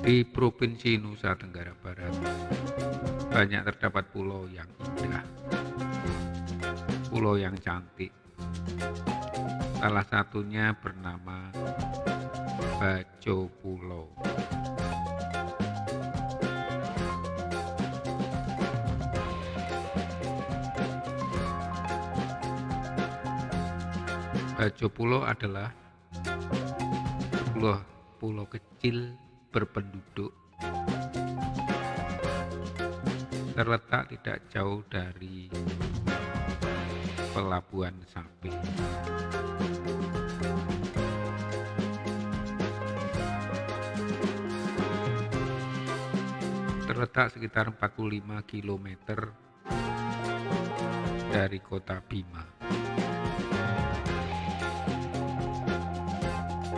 Di Provinsi Nusa Tenggara Barat, banyak terdapat pulau yang indah, pulau yang cantik. Salah satunya bernama Bajo Pulau. Bajo Pulau adalah sebuah pulau kecil berpenduduk terletak tidak jauh dari pelabuhan Sapi. Terletak sekitar 45 km dari kota Bima.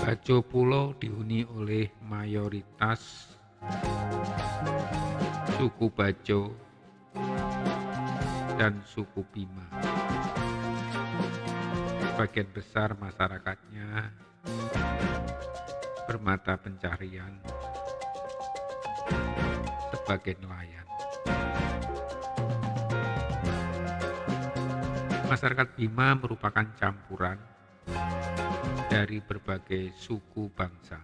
Bajo Pulau dihuni oleh mayoritas suku Bajo dan suku Bima. Sebagian besar masyarakatnya bermata pencarian sebagai nelayan. Masyarakat Bima merupakan campuran dari berbagai suku bangsa.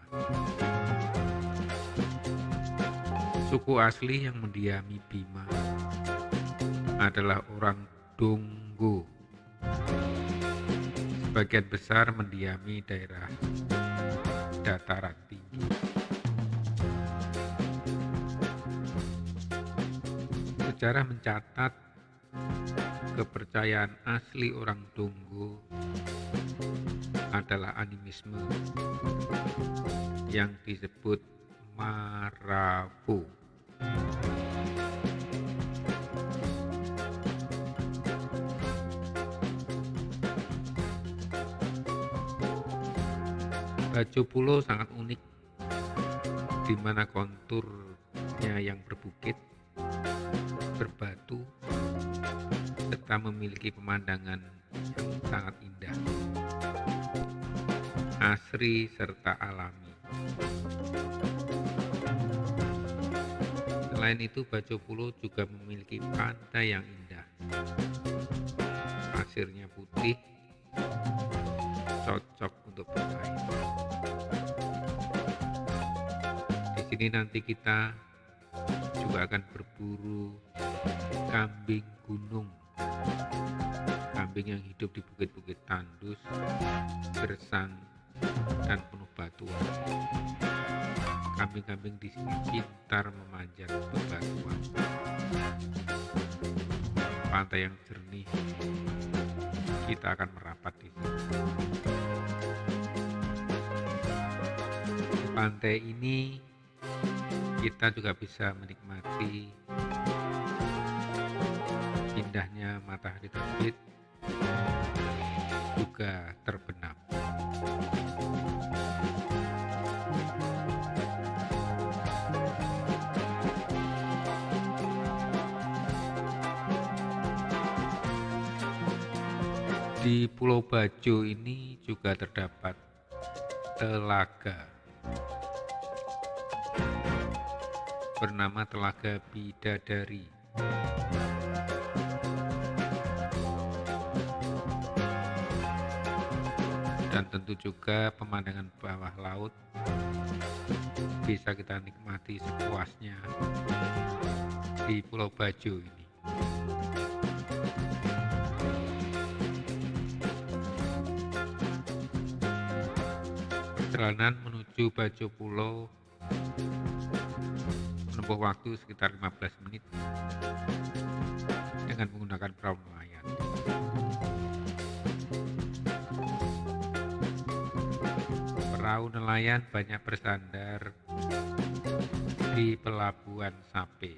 Suku asli yang mendiami Bima adalah orang Donggo. Sebagian besar mendiami daerah dataran tinggi. Sejarah mencatat kepercayaan asli orang Donggo adalah animisme yang disebut Marabu. Baju pulau sangat unik, di mana konturnya yang berbukit, berbatu, serta memiliki pemandangan yang sangat indah asri serta alami. Selain itu, Bajo Pulau juga memiliki pantai yang indah. Pasirnya putih, cocok untuk bermain. Di sini nanti kita juga akan berburu kambing gunung kambing yang hidup di bukit-bukit tandus, gersang, dan penuh batuan. Kambing-kambing di sini pintar memanjat bebatuan. Pantai yang jernih, kita akan merapat di sini. Di pantai ini kita juga bisa menikmati indahnya matahari terbit juga terbenam. Di Pulau Bajo ini juga terdapat telaga bernama Telaga Bidadari. Dan tentu juga pemandangan bawah laut bisa kita nikmati sepuasnya di Pulau Bajo ini. Perjalanan menuju Bajo Pulau menempuh waktu sekitar 15 menit dengan menggunakan perahu nelayan. Perahu nelayan banyak bersandar di pelabuhan Sape.